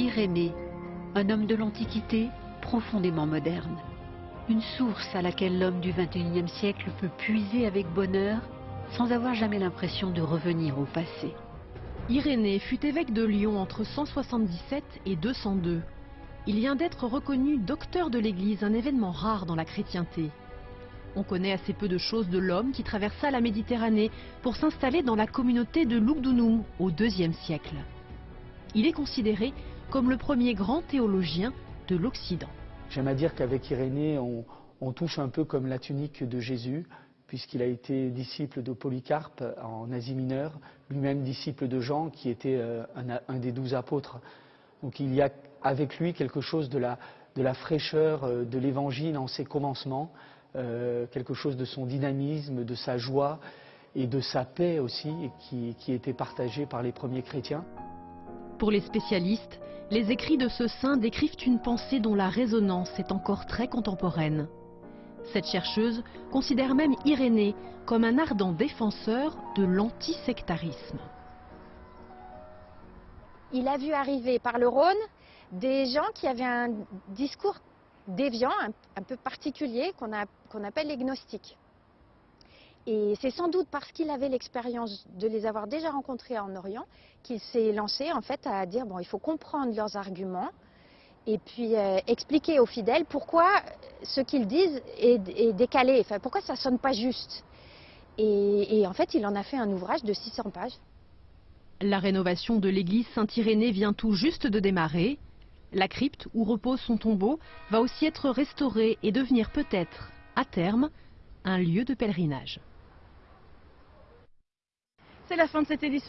Irénée, un homme de l'Antiquité profondément moderne. Une source à laquelle l'homme du XXIe siècle peut puiser avec bonheur sans avoir jamais l'impression de revenir au passé. Irénée fut évêque de Lyon entre 177 et 202. Il vient d'être reconnu docteur de l'Église, un événement rare dans la chrétienté. On connaît assez peu de choses de l'homme qui traversa la Méditerranée pour s'installer dans la communauté de Lugdunum au IIe siècle. Il est considéré comme le premier grand théologien de l'Occident. J'aime à dire qu'avec Irénée, on, touche un peu comme la tunique de Jésus, puisqu'il a été disciple de Polycarpe en Asie mineure, lui-même disciple de Jean, qui était euh, un, des douze apôtres. Donc il y a avec lui quelque chose de la, de la fraîcheur euh, de l'Évangile en ses commencements, euh, quelque chose de son dynamisme, de sa joie et de sa paix aussi, qui, qui était partagée par les premiers chrétiens. Pour les spécialistes, les écrits de ce saint décrivent une pensée dont la résonance est encore très contemporaine. Cette chercheuse considère même Irénée comme un ardent défenseur de l'antisectarisme. Il a vu arriver par le Rhône des gens qui avaient un discours déviant, un, peu particulier, qu'on qu appelle les. Et c'est sans doute parce qu'il avait l'expérience de les avoir déjà rencontrés en Orient qu'il s'est lancé en fait à dire bon, il faut comprendre leurs arguments, et puis euh, expliquer aux fidèles pourquoi ce qu'ils disent est, décalé, pourquoi ça ne sonne pas juste. Et, et, en fait, il en a fait un ouvrage de 600 pages. La rénovation de l'église Saint-Irénée vient tout juste de démarrer. La crypte où repose son tombeau va aussi être restaurée et devenir peut-être, à terme, un lieu de pèlerinage. C'est la fin de cette édition.